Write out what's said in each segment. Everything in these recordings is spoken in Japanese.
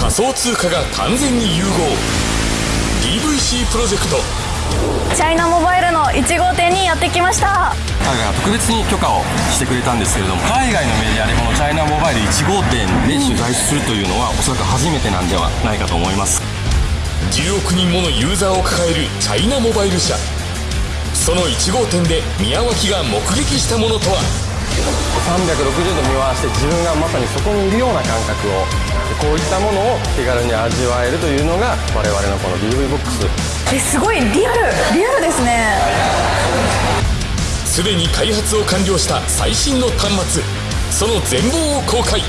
仮想通貨が完全に融合。DVC プロジェクト。チャイナモバイルの1号店にやってきました。彼が特別に許可をしてくれたんですけれども海外のメディアでこのチャイナモバイル1号店で取材するというのは、おそらく初めてなんではないかと思います。10億人ものユーザーを抱えるチャイナモバイル社。その1号店で宮脇が目撃したものとは？360度見回して自分がまさにそこにいるような感覚をこういったものを手軽に味わえるというのが我々のこの DV ボックス。えすごいリアルリアルですね。すでに開発を完了した最新の端末。その全貌を公開。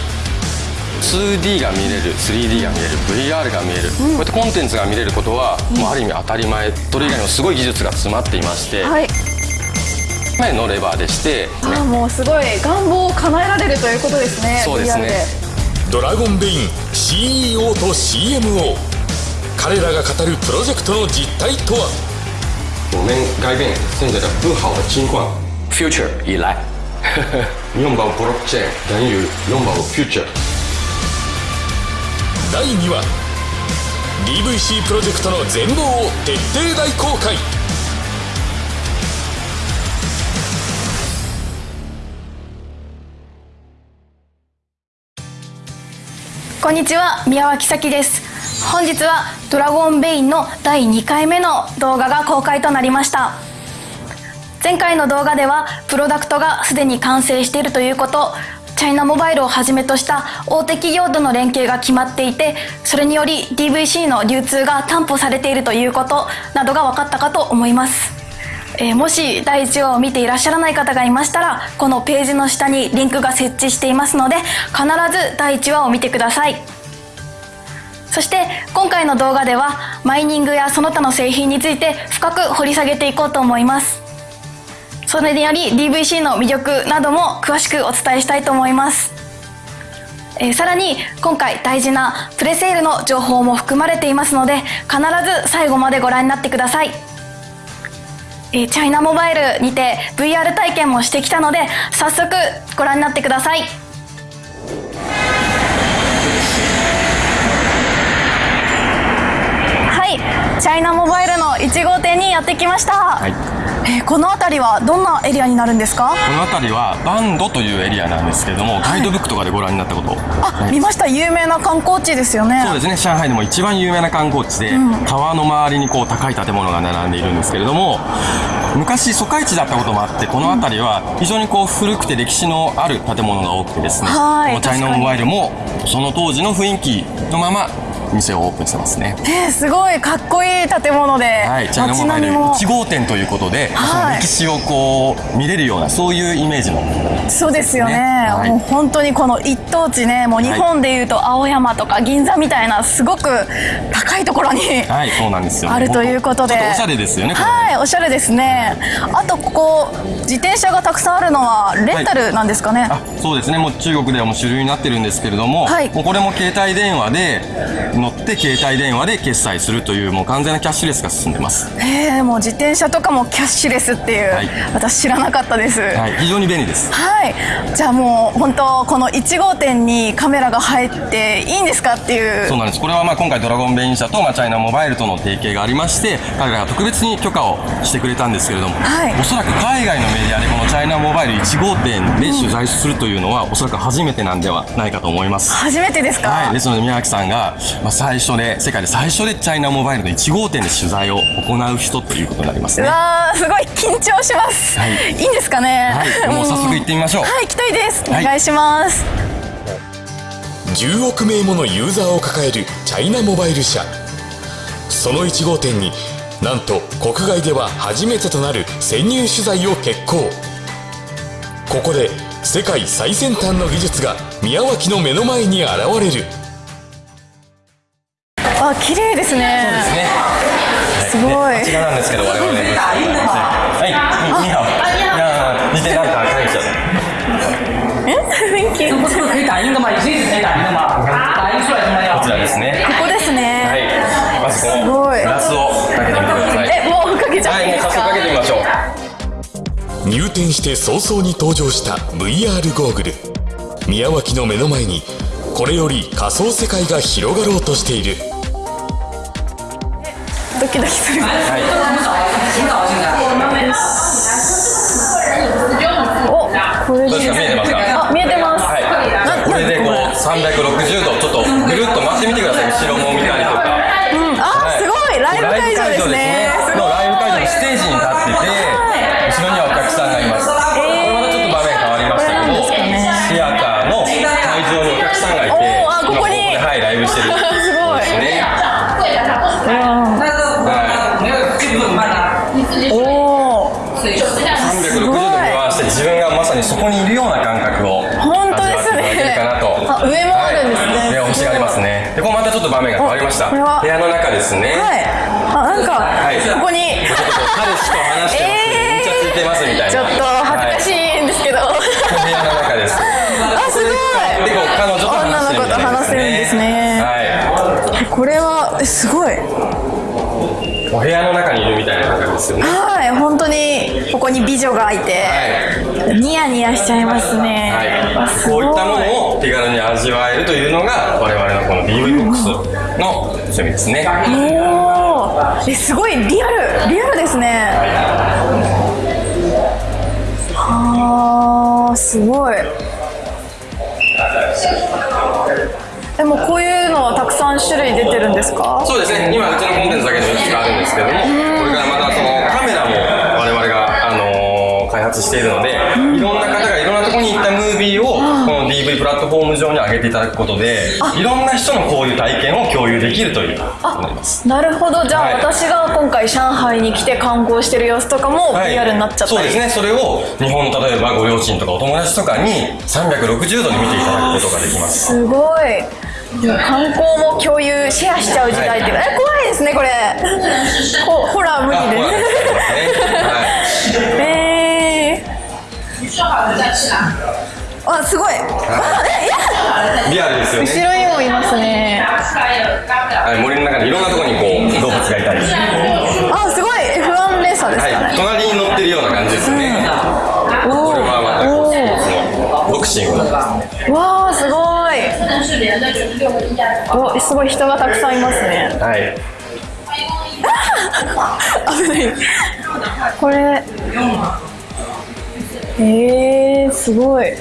2D が見れる 3D が見れる VR が見える、こうやってコンテンツが見れることは、もうある意味当たり前。それ以外にもすごい技術が詰まっていまして、はい前のレバーでして、あもうすごい願望を叶えられるということですねそうですね。ドラゴンベイン CEO と CMO 彼らが語るプロジェクトの実態とは？我们改变现在的不好的情况 future 以来拥抱 blockchain 等于拥抱 future 第2話。DVC プロジェクトの全貌を徹底大公開こんにちは宮脇咲です。本日はドラゴンベインの第2回目の動画が公開となりました。前回の動画ではプロダクトがすでに完成しているということチャイナモバイルをはじめとした大手企業との連携が決まっていてそれにより DVC の流通が担保されているということなどが分かったかと思います。えーもし第1話を見ていらっしゃらない方がいましたらこのページの下にリンクが設置していますので必ず第1話を見てください。そして今回の動画ではマイニングやその他の製品について深く掘り下げていこうと思います。それにより DVC の魅力なども詳しくお伝えしたいと思います。えさらに今回大事なプレセールの情報も含まれていますので必ず最後までご覧になってください。えーチャイナモバイルにて VR 体験もしてきたので早速ご覧になってください。はい。チャイナモバイルの1号店にやってきました、はい。えーこの辺りはどんなエリアになるんですか？この辺りはバンドというエリアなんですけれども、ガイドブックとかでご覧になったこと。あ、はい。見ました。有名な観光地ですよね。そうですね。上海でも一番有名な観光地で、川の周りにこう高い建物が並んでいるんですけれども昔疎開地だったこともあってこの辺りは非常にこう古くて歴史のある建物が多くてですね、はい。このチャイナモバイルもその当時の雰囲気のまま店をオープンしてますね。えーすごいかっこいい建物で、はい、チャイナ街モバイル並みも。1号店ということで、はい。その歴史をこう見れるようなそういうイメージの。そうですよね。ね。はい。もう本当にこの一等地ねもう日本でいうと青山とか銀座みたいなすごく高いところに、はいそうなんですよ。あるということで。おしゃれですよね。はいおしゃれですね。あとここ自転車がたくさんあるのはレンタルなんですかね、あそうですね。もう中国ではもう主流になってるんですけれども,、はい。もうこれも携帯電話で乗って携帯電話で決済するというもう完全なキャッシュレスが進んでます、へえもう自転車とかもキャッシュレスっていう、はい。私知らなかったです。はい、非常に便利です。はい、じゃあもう本当この1号店にカメラが入っていいんですかっていう。そうなんです。これはまあ今回ドラゴンベイン社とまあチャイナモバイルとの提携がありまして彼らが特別に許可をしてくれたんですけれども、はい。おそらく海外のメディアでこのチャイナモバイル1号店で取材するというのは、おそらく初めてなんではないかと思います。初めてですか、はい、ですので宮脇さんが、まあ、最初で世界で最初でチャイナモバイルの1号店で取材を行う人ということになりますうねわーすごい緊張します、はい。い、いんですかね？はい。もう早速行ってみましょう。はい行きたいです。おはい。願いします、10億名ものユーザーを抱えるチャイナモバイル社。その1号店になんと国外では初めてとなる潜入取材を決行。ここで世界最先端の技術が宮脇の目の前に現れる。あ綺麗ですね。ね。すごい。こちらなんですけど我々。ねはい。にに好いや似てなんか感謝え？雰囲気。这不是可以打印的吗？也是一直可以打印的吗？打印出来什么こち呀？らですね。ここですね、はいまずこのグラスをかけてみてください。えもうかけちゃっていいですか、速かけてみましょう。入店して早々に登場した VR ゴーグル。宮脇の目の前にこれより仮想世界が広がろうとしている。ドキドキする。はい。おこれで。見えてますか？あ見えてます、はい。なこれ。でこうな360度ちょっとぐるっと回ってみてください。後ろも見たりとかうんあ、はいすごいライブ会場ですねすごいのライブ会場のステージに立ってて、後ろにはお客さんがいます。これまたちょっと場面変わりましたけど、ねシアターの会場にお客さんがいて、あここにはい、ライブしてる。すごいですね。おお360度回して自分がまさにそこにいるような感覚を本当です味わっていただけるねかなと。あ上もあるんですね、はい、星がありますね。で、ここまたちょっと場面が変わりました。部屋の中ですね。はいあなんか、はいここに彼氏と話してます。えーめっちゃついてますみたいな。ちょっと恥ずかしはいんですけど、部屋の中です。あすごいで、こう彼女と女話してるみたいの子と話せるんですねはい。これはえすごいお部屋の中にいるみたいな感じですよね。はい本当にここに美女がいて、ニヤニヤしちゃいますね、はい。あすごいこういったものを手軽に味わえるというのが我々のこの DV ボックスの趣味ですね。おーえすごいリアルリアルですね。はあすごい。でもこういうのはたくさん種類出てるんですか？そうですね。今うちのコンテンツだけでいくつかあるんですけども、しているので、いろんな方がいろんなところに行ったムービーをこの DV プラットフォーム上に上げていただくことで、いろんな人のこういう体験を共有できるという。なります。なるほど。じゃあ、はい。私が今回上海に来て観光してる様子とかもはい。リアルになっちゃったり、そうですね。それを日本の例えばご両親とかお友達とかに360度に見ていただくことができます。すごい。観光も共有シェアしちゃう時代って、はい。え怖いですねこれ。ほホラー無あ理ですね。えー、あすごい。あえい。リアルですよ後ね、ろにもいますね。はい、森の中にいろんなところにこう動物がいたり、はあすごい。F1 レーサーですか？ね、い、隣に乗ってるような感じですね、おこれはまたこうスポーツのボクシングの。おわあすごい。おすごい人がたくさんいますね。はい。危ない。これえー、すごい。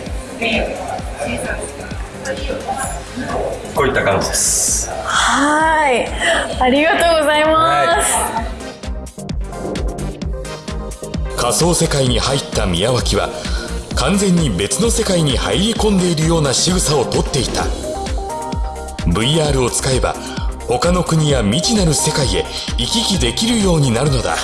こういった感じです。はい。ありがとうございます、仮想世界に入った宮脇は完全に別の世界に入り込んでいるような仕草をとっていた。VR を使えば他の国や未知なる世界へ行き来できるようになるのだ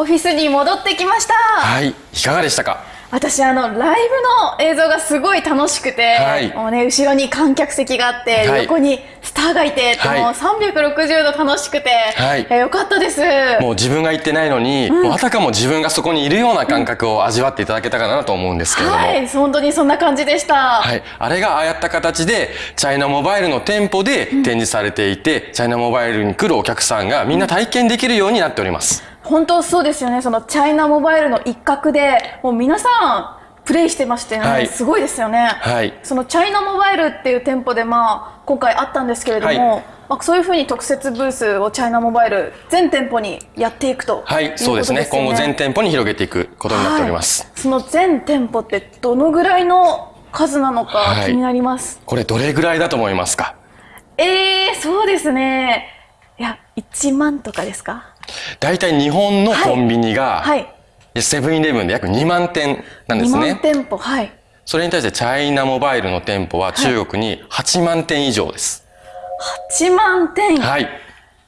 オフィスに戻ってきました。はいいかがでしたか？私あのライブの映像がすごい楽しくて、はい。もうね後ろに観客席があって、はい。横にスターがいてはい。もう360度楽しくて、はい。えよかったです。もう自分が行ってないのに、もうあたかも自分がそこにいるような感覚を味わっていただけたかなと思うんですけれども、はい本当にそんな感じでした、はい。あれがああやった形で、チャイナモバイルの店舗で展示されていて、チャイナモバイルに来るお客さんがみんな体験できるようになっております。本当そうですよね。そのチャイナモバイルの一角でもう皆さんプレイしてましてね、はい。すごいですよね、はい。そのチャイナモバイルっていう店舗でまあ今回あったんですけれども、はい。まあ、そういうふうに特設ブースをチャイナモバイル全店舗にやっていくとはい、そうですね。今後全店舗に広げていくことになっております。はい、その全店舗ってどのぐらいの数なのかはい。気になります、これどれぐらいだと思いますか？えー、そうですね。いや1万とかですか？大体日本のコンビニが、はい。セブンイレブンで約2万店なんで2万すね。店舗。はい。それに対してチャイナモバイルの店舗は中国に8万店以上です。8万店、はい。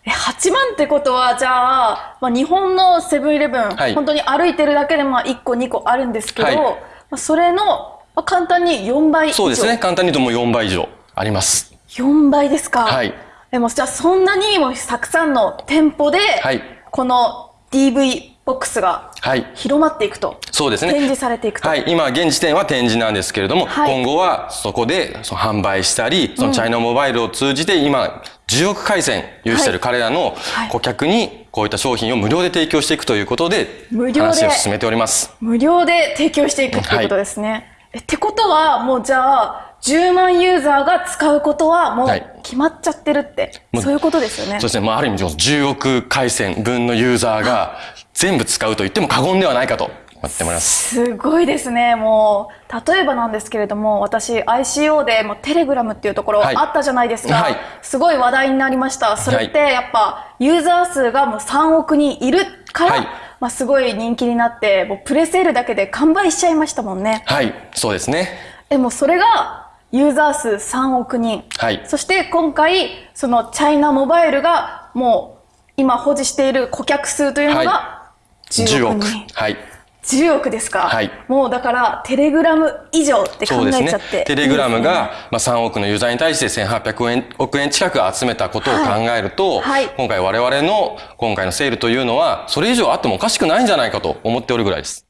え8万ってことはじゃあ、まあ、日本のセブンイレブン、はい。本当に歩いてるだけでまあ1個2個あるんですけど、はい。まあ、それの、まあ、簡単に4倍以上。そうですね。簡単に言うともう4倍以上あります。4倍ですか。はいでもじゃあそんなにもたくさんの店舗で、はいこの DV ボックスがはい。広まっていくと、そうですね。展示されていくと、はい、今現時点は展示なんですけれども、はい今後はそこでその販売したり、そのチャイナモバイルを通じて今10億回線有している彼らのはい顧客にこういった商品を無料で提供していくということで無料で話を進めております。無料で提供していくっていうことですね。えってことは、もうじゃあ、10万ユーザーが使うことはもうはい決まっちゃってるって、もうそういうことですよね。そうですね。まあ、ある意味、10億回線分のユーザーが全部使うと言っても過言ではないかと思ってます。すごいですね。もう、例えばなんですけれども、私、ICO でもうテレグラムっていうところはいあったじゃないですか。はいすごい話題になりました。それってやっぱ、ユーザー数がもう3億人いるから、はいまあすごい人気になって、もうプレセールだけで完売しちゃいましたもんね。はい、そうですね。でもそれが、ユーザー数3億人。はいそして今回、そのチャイナモバイルがもう今保持している顧客数というのがは10 10億億人。。はい。10億ですか、はいもうだからテレグラム以上って考そうですねえちゃって。テレグラムが、まあ、3億のユーザーに対して1800円億円近く集めたことを考えると、はいはい今回我々の今回のセールというのは、それ以上あってもおかしくないんじゃないかと思っておるぐらいです。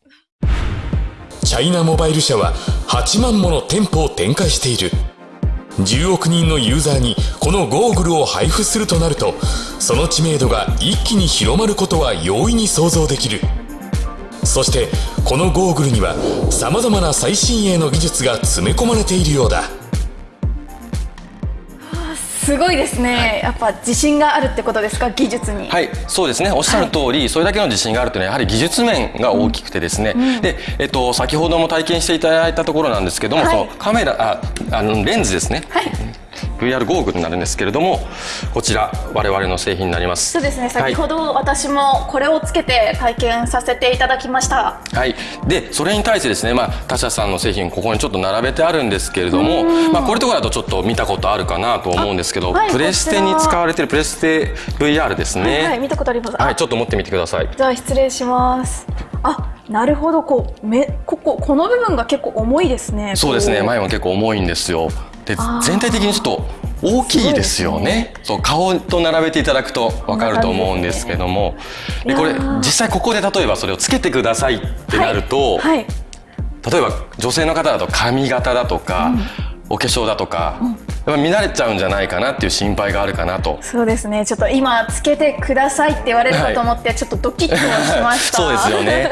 チャイナモバイル社は8万もの店舗を展開している。10億人のユーザーにこのゴーグルを配布するとなるとその知名度が一気に広まることは容易に想像できる。そしてこのゴーグルにはさまざまな最新鋭の技術が詰め込まれているようだ。すごいですね、やっぱ自信があるってことですか？技術に。はい、そうですね。おっしゃる通り、それだけの自信があるというのは、やはり技術面が大きくてですね。で、えっと、先ほども体験していただいたところなんですけども、はい。そのカメラ、あ、あの、レンズですね。はい VR ゴーグルになるんですけれども、こちら、我々の製品になります。そうですね先ほど。ど私もこれをつけて体験させていただきました。はい。で、それに対してですね、まあ、他社さんの製品、ここにちょっと並べてあるんですけれども、まあ、これとかだとちょっと見たことあるかなと思うんですけど、あはいプレステに使われているプレステ VR ですね。はい、見たことあります。あはい、ちょっと持ってみてください。じゃあ失礼します。あ、なるほど、こう、め、ここ、この部分が結構重いですね。そうですねこ前も結構重いんですよで全体的にちょっと大きいですよね。そう顔と並べていただくと分かると思うんですけども。でこれ実際ここで例えばそれをつけてくださいってなると、はい、はい例えば女性の方だと髪型だとか、お化粧だとか、やっぱ見慣れちゃうんじゃないかなっていう心配があるかなと。そうですね。ちょっと今つけてくださいって言われるかと思って、ちょっとドキッとしました。そうですよね。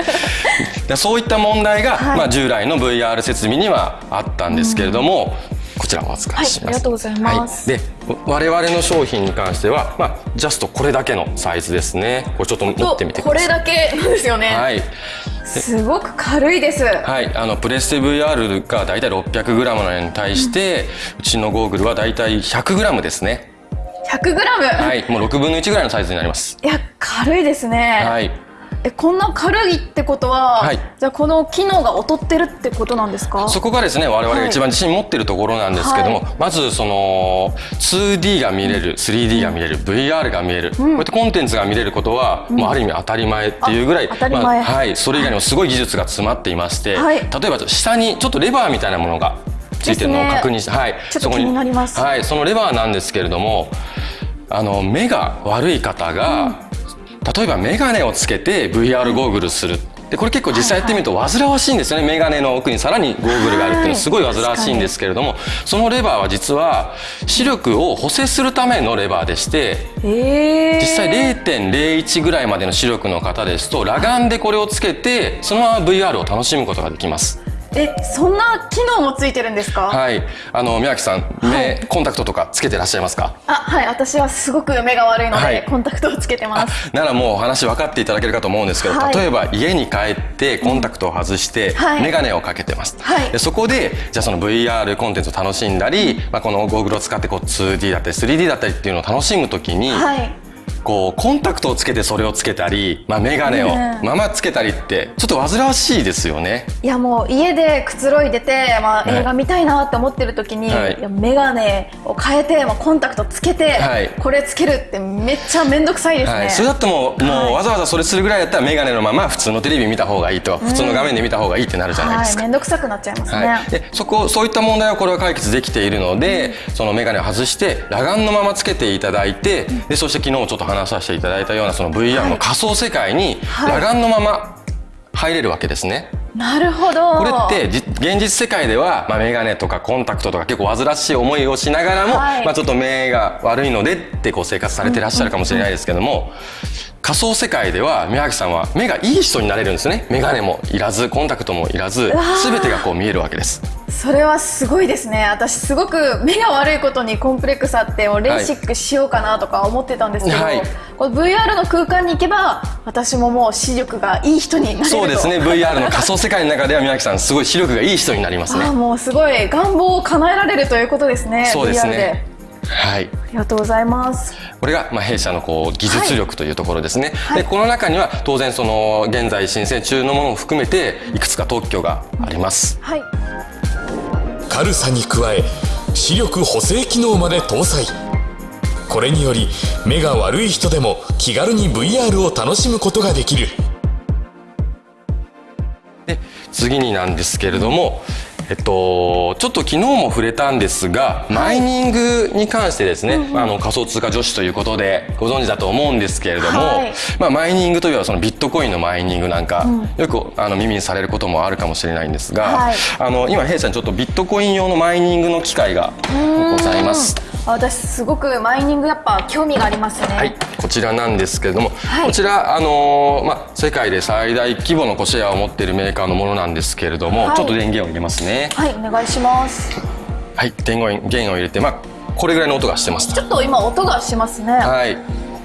でそういった問題が、はい。まあ、従来の VR 設備にはあったんですけれども、こちらお預かりします、はいありがとうございます。はい。で我々の商品に関しては、まあ、ジャストこれだけのサイズですね。これちょっと持ってみてくこれださい。だけなんですよね。はい、すごく軽いです。はい、あのプレステ VR がだいたい 600g なのに対して、うちのゴーグルはだいたい 100g ですね100グラム？はいもう6分の1ぐらいのサイズになりますいや軽いですね。はいえこんな軽いってことは、はい。じゃあこの機能が劣ってるってことなんですか？そこがですね我々が一番自信持ってるところなんですけども、はい。まずその 2D が見れる 3D が見れる VR が見える、こうやってコンテンツが見れることは、もうある意味当たり前っていうぐらい、あ当たり前。まあはい、それ以外にもすごい技術が詰まっていまして、はい。例えば下にちょっとレバーみたいなものがついてるのを確認して、はい、そこちょっと気になります。はい、そのレバーなんですけれどもあの目が悪い方が、例えば眼鏡をつけて VR ゴーグルする。でこれ結構実際やってみると煩わしいんですよね、眼鏡の奥にさらにゴーグルがあるっていうのはすごい煩わしいんですけれども、そのレバーは実は視力を補正するためのレバーでしてえー、実際0.01ぐらいまでの視力の方ですと裸眼でこれをつけてそのまま VR を楽しむことができます。えそんな機能もついてるんですか？はい、あの宮脇さん目、はい。コンタクトとかつけてらっしゃいますか？あはい。私はすごく目が悪いので、はい。コンタクトをつけてます。ならもうお話分かっていただけるかと思うんですけど、はい。例えば家に帰ってコンタクトを外してはい。眼鏡をかけてます、はい。でそこでじゃあその VR コンテンツを楽しんだり、まあ、このゴーグルを使ってこう 2D だったり 3D だったりっていうのを楽しむときに、はい。こうコンタクトをつけてそれをつけたり、まあ、眼鏡をうんままつけたりってちょっと煩わしいですよね。いやもう家でくつろいでて、まあ、はい。映画見たいなって思ってる時に、はい。眼鏡を変えて、まあ、コンタクトつけて、はい。これつけるってめっちゃ面倒くさいですね。はい、それだってもう,、もうわざわざそれするぐらいだったら眼鏡のまま普通のテレビ見た方がいいと、普通の画面で見た方がいいってなるじゃないですか。はい、面倒くさくなっちゃいますね。はい、でそこそういった問題はこれは解決できているので、その眼鏡を外して裸眼のままつけていただいて、でそして昨日もちょっと話させていただいたようなその VR の仮想世界にはい。裸眼のまま入れるわけですね。なるほど。これってじ現実世界では、まあ、眼鏡とかコンタクトとか結構煩わしい思いをしながらも、はい。まあ、ちょっと目が悪いのでってこう生活されてらっしゃるかもしれないですけども、仮想世界では宮脇さんは目がいい人になれるんですね。眼鏡もいらずコンタクトもいらず全てがこう見えるわけです。それはすごいですね。私すごく目が悪いことにコンプレックスあってもうレーシックしようかなとか思ってたんですけど、はい。この VR の空間に行けば私ももう視力がいい人になれると。そうですね。VR の仮想世界の中では宮脇さんすごい視力がいい人になりますね。もうすごい願望を叶えられるということですね。そうです VR で。ねはい。ありがとうございます。これがまあ弊社のこう技術力というところですね、はい。でこの中には当然その現在申請中のものを含めてい。くつか特許があります。はい。軽さに加え視力補正機能まで搭載。これにより目が悪い人でも気軽に VR を楽しむことができる。で次になんですけれども、えっと、ちょっと昨日も触れたんですが、マイニングに関してですね、あの仮想通貨女子ということでご存知だと思うんですけれども、はい。まあ、マイニングといえばそのビットコインのマイニングなんか、よくあの耳にされることもあるかもしれないんですが、はい。あの今弊社にちょっとビットコイン用のマイニングの機械がございます。あ私すごくマイニングやっぱ興味がありますね。はい、こちらなんですけれども、はい。こちら、あのーまあ、世界で最大規模のコシェアを持っているメーカーのものなんですけれども、はい。ちょっと電源を入れますね。はいお願いします。はい、電源源を入れて、まあ、これぐらいの音がしてますちょっと今音がしますね。はい。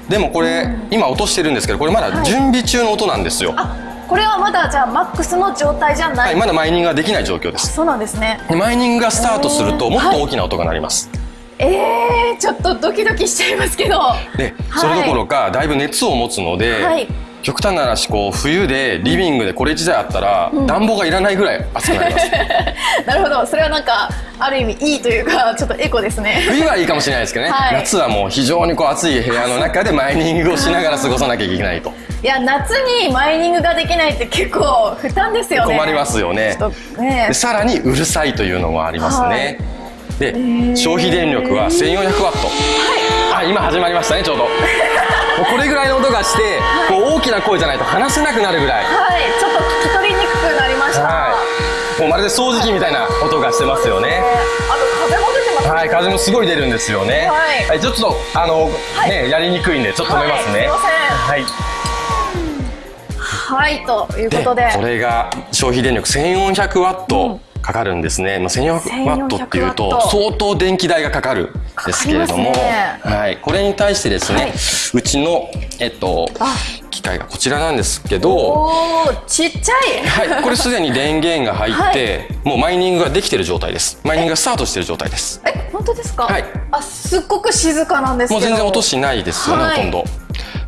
でもこれ、今落としてるんですけど、これまだ準備中の音なんですよ。はあこれはまだじゃあマックスの状態じゃない、い、まだマイニングができない状況です。そうなんですね。でマイニングがスタートすると、えー。もっと大きな音が鳴ります。えー、ちょっとドキドキしちゃいますけど。で、それどころか、だいぶ熱を持つので、はい。極端な話、こう、冬でリビングでこれ自体あったら、暖房がいらないぐらい暑くなります。なるほど。それはなんかある意味いいというかちょっとエコですね。冬はいいかもしれないですけどね、はい。夏はもう非常にこう暑い部屋の中でマイニングをしながら過ごさなきゃいけないと。いや夏にマイニングができないって結構負担ですよね。困りますよね。ね。でさらにうるさいというのもありますね、で消費電力は1400ワット。あ今始まりましたねちょうど。もうこれぐらいの音がして、こう大きな声じゃないと話せなくなるぐらい。はい。ちょっと聞き取りにくくなりました、はい。もうまるで掃除機みたいな音がしてますよね。えーあと風も出てますね。はい風もすごい出るんですよね。はい。ちょっとあの、はい。ねやりにくいんでちょっと止めますね。はい。すいません。はい。はいということで。これが消費電力1400ワットかかるんですね、まあ、1400ワットっていう1400ワと相当電気代がかかるんですけれども、ね。はい、これに対してですね、はい。うちの、えっとあ、機械がこちらなんですけど、おーちっちゃい。はい、これすでに電源が入って、もうマイニングができてる状態です。マイニングがスタートしてる状態です。え本当ですか？はい。あすっごく静かなんですもう全然音しないですよね、はい。ほとんど。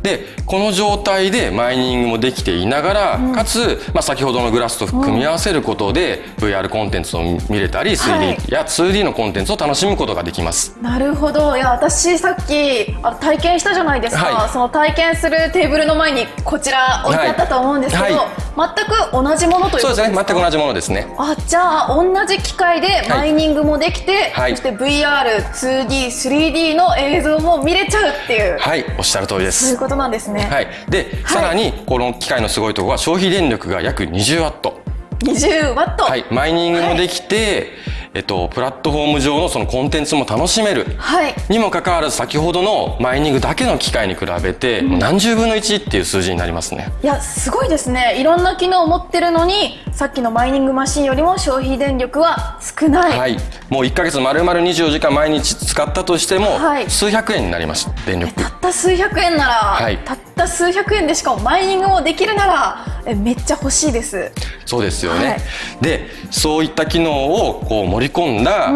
でこの状態でマイニングもできていながら、かつ、まあ、先ほどのグラスと組み合わせることで、VR コンテンツを見れたり 3D や 2D のコンテンツを楽しむことができます。なるほど。いや私さっきあ体験したじゃないですか、はい。その体験するテーブルの前にこちら置いてあったと思うんですけど、はい。全く同じものということですか？そうですね。全く同じものですね。あじゃあ同じ機械でマイニングもできて、はい。そして VR2D3D の映像も見れちゃうっていう、はい。おっしゃる通りです。ことなんですね、はい、で、さらにこの機械のすごいところは消費電力が約20ワット。20ワット。はい、マイニングもできて、えっと、プラットフォーム上のそのコンテンツも楽しめる。はい。にもかかわらず先ほどのマイニングだけの機械に比べて、何十分の1っていう数字になりますね。いやすごいですね。いろんな機能を持ってるのにさっきのマイニングマシンよりも消費電力は少ない、はい、もう1ヶ月丸々24時間毎日使ったとしても、はい。数百円になります。電力。たった数百円なら、はい。たった数百円でしかもマイニングもできるならえめっちゃ欲しいです。そうですよね、はい。でそういった機能をこう盛り込んだ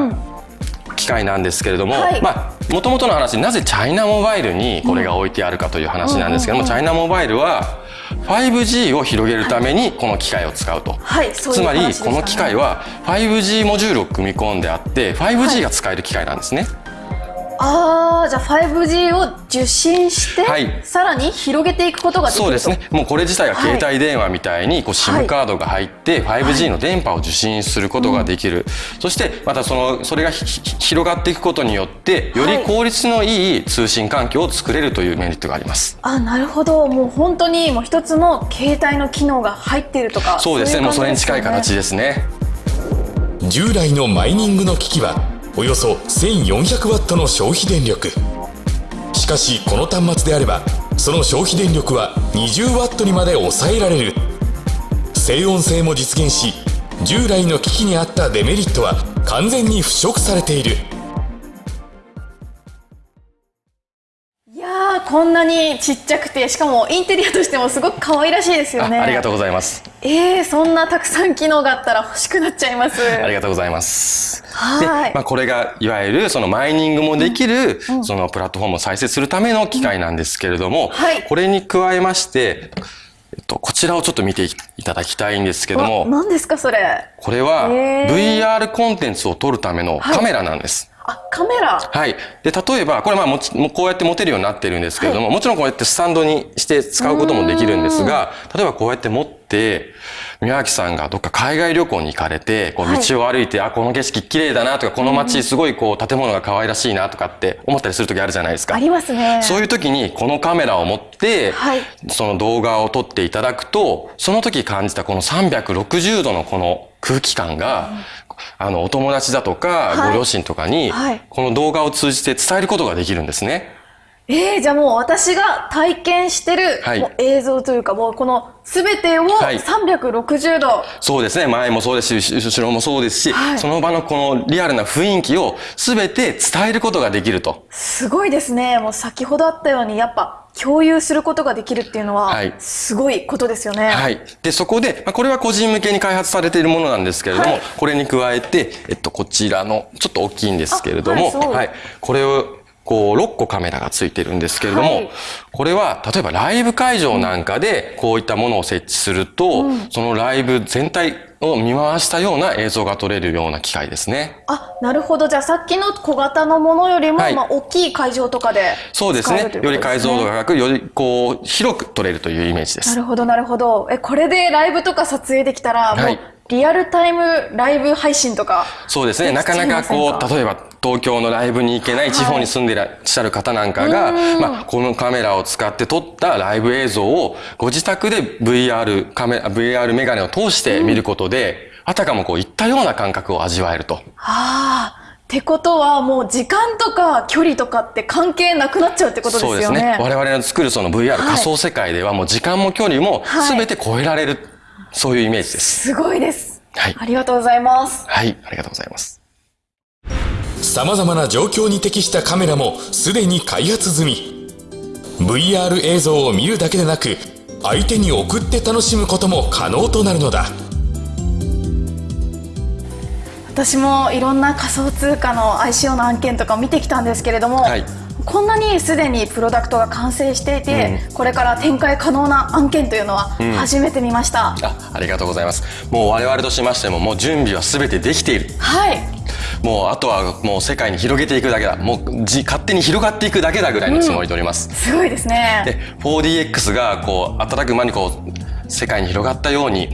機械なんですけれども、はい。まあもともとの話なぜチャイナモバイルにこれが置いてあるかという話なんですけども、チャイナモバイルは 5G を広げるためにこの機械を使うと、はい。つまりこの機械は 5G モジュールを組み込んであって 5G が使える機械なんですね、ああじゃあ 5G を受信して、はい。さらに広げていくことができると。そうですね。もうこれ自体が携帯電話みたいにこう SIM カードが入って 5G の電波を受信することができる、そしてまたそのそれがひひ広がっていくことによってより効率のいい通信環境を作れるというメリットがあります。あなるほど。もう本当にもう一つの携帯の機能が入っているとかそうですね。もうそれに近い形でですね。従来のマイニングの機器はおよそ 1400W の消費電力。しかしこの端末であればその消費電力は 20W にまで抑えられる。静音性も実現し従来の機器にあったデメリットは完全に腐食されている。こんなにちっちゃくてしかもインテリアとしてもすごく可愛らしいですよね。あありがとうございます。えー、そんなたくさん機能があったら欲しくなっちゃいます。ありがとうございます。はい。で、まあ、これがいわゆるそのマイニングもできる、そのプラットフォームを再生するための機械なんですけれども、はい。これに加えまして、えっと、こちらをちょっと見ていただきたいんですけどあも、何ですかそれ。これは VR コンテンツを撮るためのカメラなんです。あカメラ。はい。で、例えば、これまあもこうやって持てるようになってるんですけれども、もちろんこうやってスタンドにして使うこともできるんですが、例えばこうやって持って、宮脇さんがどっか海外旅行に行かれて、こうはい。道を歩いて、あ、この景色綺麗だなとか、この街すごいこう建物が可愛らしいなとかって思ったりする時あるじゃないですか。ありますね。そういう時にこのカメラを持って、はい。その動画を撮っていただくと、その時感じたこの360度のこの空気感が、あの、お友達だとか、はい。ご両親とかにはい、この動画を通じて伝えることができるんですね。えー、じゃあもう私が体験してる、はい。もう映像というかもうこの全てをはい。360度、そうですね。前もそうですし、後ろもそうですし、はい。その場のこのリアルな雰囲気を全て伝えることができると。すごいですね。もう先ほどあったようにやっぱ共有することができるっていうのははい。すごいことですよね、はい。で、そこで、まあ、これは個人向けに開発されているものなんですけれども、はい。これに加えて、えっと、こちらの、ちょっと大きいんですけれども、あはいそう。これを、こう、6個カメラがついてるんですけれども、はい。これは、例えばライブ会場なんかで、こういったものを設置すると、そのライブ全体を見回したような映像が撮れるような機械ですね。あなるほど。じゃあさっきの小型のものよりも、はい。まあ、大きい会場とかでそうですね。より解像度が高く、よりこう、広く撮れるというイメージです。なるほどなるほど。えこれでライブとか撮影できたら、はい。もうリアルタイムライブ配信とかそうですね。なかなかこう、例えば東京のライブに行けない地方に住んでいらっしゃる方なんかが、まあ、このカメラを使って撮ったライブ映像をご自宅で VR カメラ、VR メガネを通して見ることで、あたかもこういったような感覚を味わえると。ああってことはもう時間とか距離とかって関係なくなっちゃうってことですよね。そうですね。我々の作るその VR はい仮想世界ではもう時間も距離もはい全て超えられる、そういうイメージです。すごいです。はいありがとうございます。はい。ありがとうございます。様々な状況に適したカメラもすでに開発済み VR 映像を見るだけでなく相手に送って楽しむことも可能となるのだ私もいろんな仮想通貨の ICO の案件とかを見てきたんですけれども、はいこんなにすでにプロダクトが完成していて、これから展開可能な案件というのは初めて見ました。あ、ありがとうございます。もう我々としましてももう準備は全てできている。はい。もうあとはもう世界に広げていくだけだ。もうじ勝手に広がっていくだけだぐらいのつもりでおります。すごいですね。で、4DX がこう働く間にこう世界に広がったように、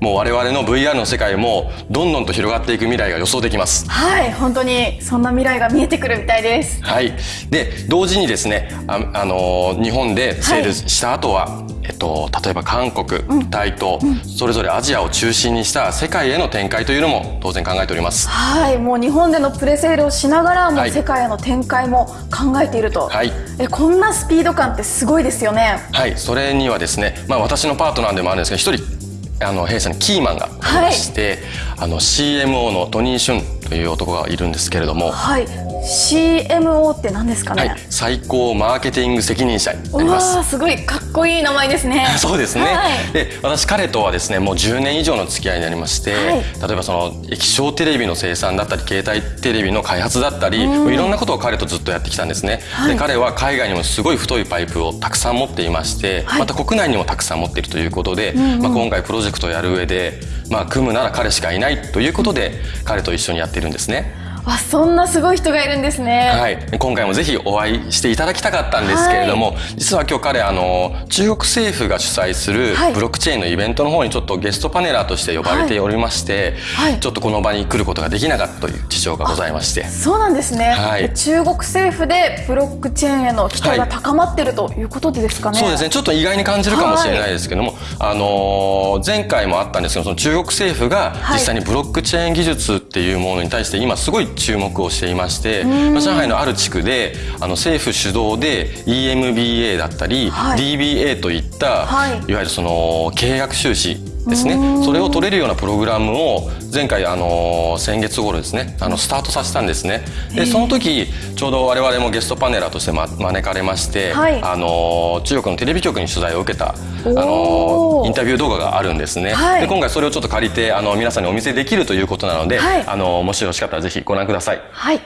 もう我々の VR の世界もどんどんと広がっていく未来が予想できます。はい、本当にそんな未来が見えてくるみたいです。はい。で、同時にですね、あ、あのー日本でセールした後は、えっと、例えば韓国、タイと、それぞれアジアを中心にした世界への展開というのも当然考えております。はい、もう日本でのプレセールをしながら、もはい。う世界への展開も考えていると。はい。え、こんなスピード感ってすごいですよね。はい、それにはですね、まあ私のパートナーでもあるんですけど、一人、あの、弊社にキーマンがいまして、あの、CMO のトニー・シュンという男がいるんですけれども、はい、CMO って何ですかね？はい、最高マーケティング責任者になうります。すごいかっこいい名前ですね。そうですね、はい。で私彼とはですねもう10年以上の付き合いになりまして、はい。例えばその液晶テレビの生産だったり携帯テレビの開発だったり、もういろんなことを彼とずっとやってきたんですね、はい。で彼は海外にもすごい太いパイプをたくさん持っていまして、はい。また国内にもたくさん持っているということで、まあ、今回プロジェクトをやる上で、まあ、組むなら彼しかいないということで彼と一緒にやっているんですね。わそんなすごい人がいるんですね。はい、今回もぜひお会いしていただきたかったんですけれども、実は今日彼あの中国政府が主催するはい。ブロックチェーンのイベントの方にちょっとゲストパネラーとして呼ばれておりまして、はい。ちょっとこの場に来ることができなかったという事情がございまして。そうなんですね、はい。中国政府でブロックチェーンへの期待が高まってるということでですかね、そうですね。ちょっと意外に感じるかもしれないですけども、あのー前回もあったんですけどその中国政府がはい。実際にブロックチェーン技術っていうものに対して今すごい注目をしていまして、まあ上海のある地区であの政府主導で EMBA だったり、はい。DBA といった、はい。い、わゆるその経営学修士ですね。それを取れるようなプログラムを前回あの先月頃ですねあのスタートさせたんですね。でその時ちょうど我々もゲストパネラーとして、ま、招かれまして、はい。あの中国のテレビ局に取材を受けたあのインタビュー動画があるんですね、はい。で今回それをちょっと借りてあの皆さんにお見せできるということなので、はい。あのもしよろしかったらぜひご覧ください。はい。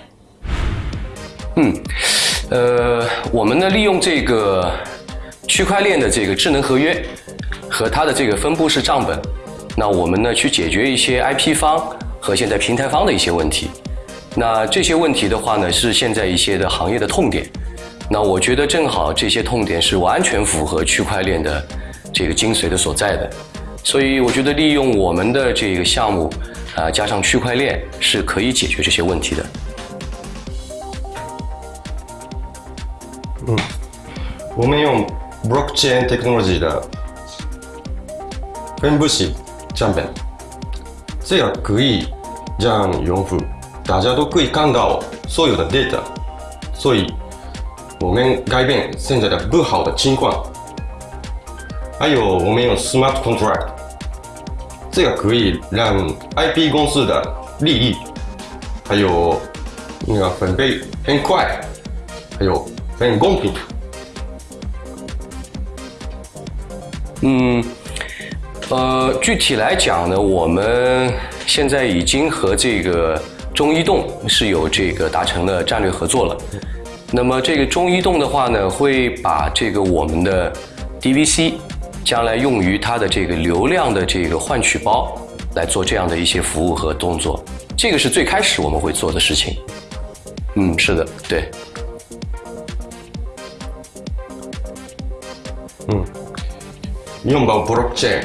嗯，呃，我们呢利用这个区块链的这个智能合约和它的这个分布式账本，那我们呢去解决一些 IP 方和现在平台方的一些问题。那这些问题的话呢，是现在一些的行业的痛点。那我觉得正好这些痛点是完全符合区块链的这个精髓的所在的，所以我觉得利用我们的这个项目啊、加上区块链是可以解决这些问题的。嗯我们用 blockchain technology 的分布式账本，这样可以让用户大家都可以看到所有的 data，所以我们改变现在的不好的情况。还有我们用 smart contract，这个可以让 IP 公司的利益还有那个分配很快，还有很公平。嗯，呃，具体来讲呢，我们现在已经和这个中移动是有这个达成了战略合作了。那么这个中移动的话呢，会把这个我们的 DVC 将来用于它的这个流量的这个换取包来做这样的一些服务和动作。这个是最开始我们会做的事情。嗯，是的，对。嗯拥抱 blockchain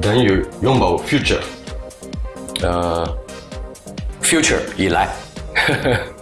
等于拥抱 future。呃，future 以来。呵呵